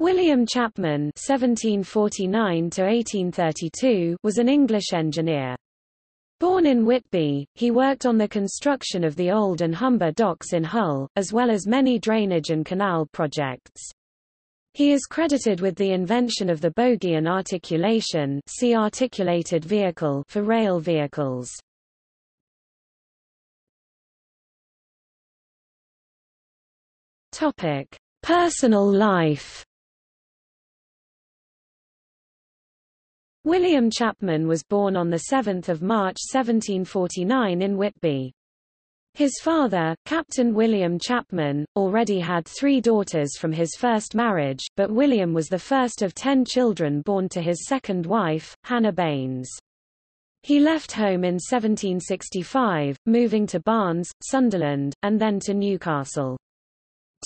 William Chapman (1749–1832) was an English engineer. Born in Whitby, he worked on the construction of the Old and Humber docks in Hull, as well as many drainage and canal projects. He is credited with the invention of the bogie and articulation see articulated vehicle for rail vehicles. Personal life. William Chapman was born on 7 March 1749 in Whitby. His father, Captain William Chapman, already had three daughters from his first marriage, but William was the first of ten children born to his second wife, Hannah Baines. He left home in 1765, moving to Barnes, Sunderland, and then to Newcastle.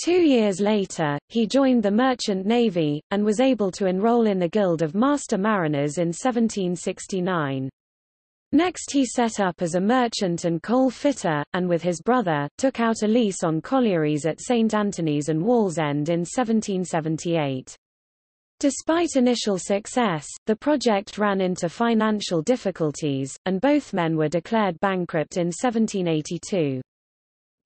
Two years later, he joined the Merchant Navy, and was able to enroll in the Guild of Master Mariners in 1769. Next he set up as a merchant and coal fitter, and with his brother, took out a lease on collieries at St Anthony's and Wallsend in 1778. Despite initial success, the project ran into financial difficulties, and both men were declared bankrupt in 1782.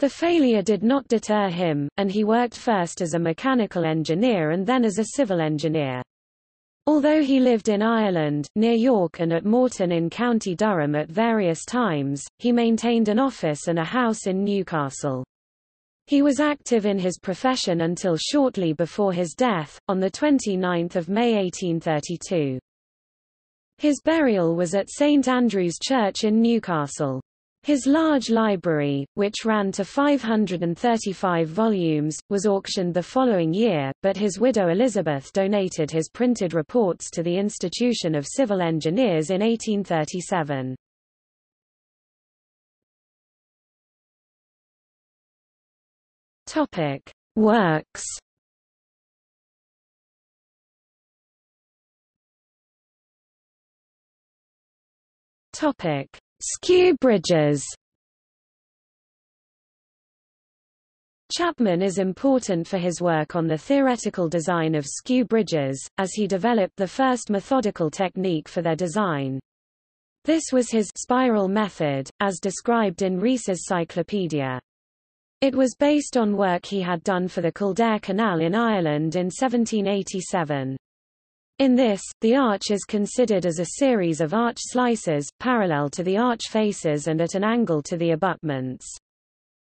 The failure did not deter him, and he worked first as a mechanical engineer and then as a civil engineer. Although he lived in Ireland, near York and at Morton in County Durham at various times, he maintained an office and a house in Newcastle. He was active in his profession until shortly before his death, on 29 May 1832. His burial was at St Andrew's Church in Newcastle. His large library, which ran to 535 volumes, was auctioned the following year, but his widow Elizabeth donated his printed reports to the Institution of Civil Engineers in 1837. Topic: Works. Topic: Skew bridges Chapman is important for his work on the theoretical design of skew bridges, as he developed the first methodical technique for their design. This was his spiral method, as described in Rees's Cyclopedia. It was based on work he had done for the Kildare Canal in Ireland in 1787. In this, the arch is considered as a series of arch slices, parallel to the arch faces and at an angle to the abutments.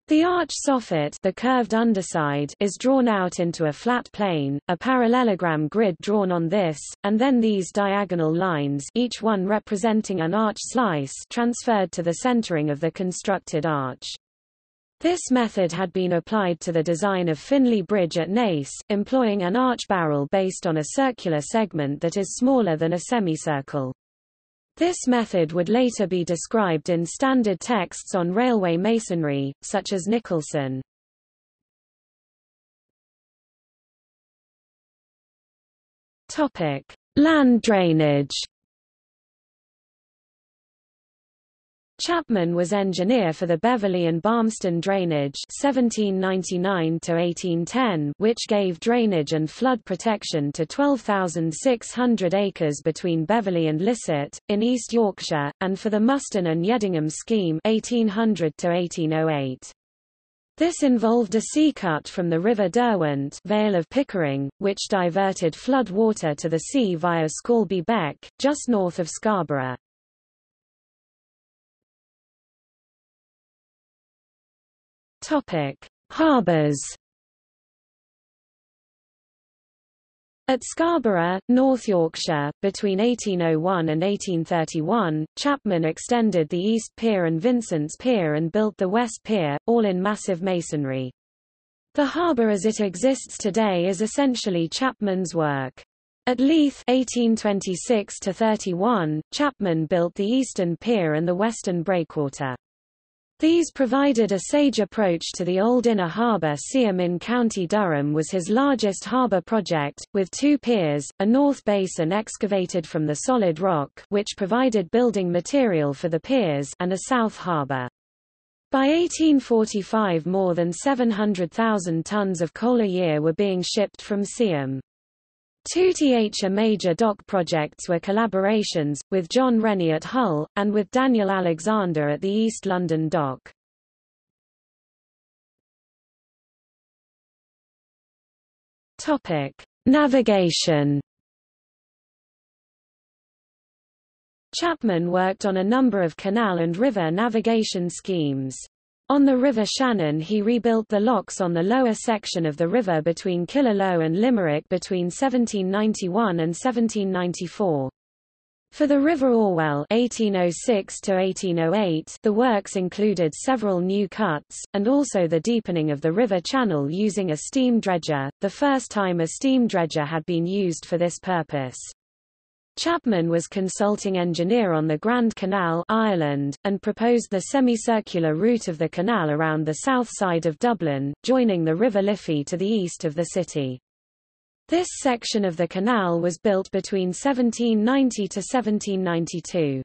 The arch soffit the curved underside is drawn out into a flat plane, a parallelogram grid drawn on this, and then these diagonal lines each one representing an arch slice transferred to the centering of the constructed arch. This method had been applied to the design of Finley Bridge at Naas, employing an arch barrel based on a circular segment that is smaller than a semicircle. This method would later be described in standard texts on railway masonry, such as Nicholson. Topic: Land drainage. Chapman was engineer for the Beverley and Barmston drainage 1799 which gave drainage and flood protection to 12,600 acres between Beverley and Lissett, in East Yorkshire, and for the Muston and Yedingham scheme 1800 -1808. This involved a sea cut from the River Derwent Vale of Pickering, which diverted flood water to the sea via Scalby Beck, just north of Scarborough. Topic: Harbors. At Scarborough, North Yorkshire, between 1801 and 1831, Chapman extended the East Pier and Vincent's Pier and built the West Pier, all in massive masonry. The harbour as it exists today is essentially Chapman's work. At Leith 1826-31, Chapman built the Eastern Pier and the Western Breakwater. These provided a sage approach to the old inner harbour Seaham in County Durham was his largest harbour project, with two piers, a north basin excavated from the solid rock which provided building material for the piers and a south harbour. By 1845 more than 700,000 tons of coal a year were being shipped from Seaham. Two TH major dock projects were collaborations, with John Rennie at Hull, and with Daniel Alexander at the East London dock. Navigation Chapman worked on a number of canal and river navigation schemes. On the River Shannon he rebuilt the locks on the lower section of the river between Killaloe and Limerick between 1791 and 1794. For the River Orwell 1806 1808, the works included several new cuts, and also the deepening of the river channel using a steam dredger, the first time a steam dredger had been used for this purpose. Chapman was consulting engineer on the Grand Canal Ireland, and proposed the semicircular route of the canal around the south side of Dublin, joining the River Liffey to the east of the city. This section of the canal was built between 1790 to 1792.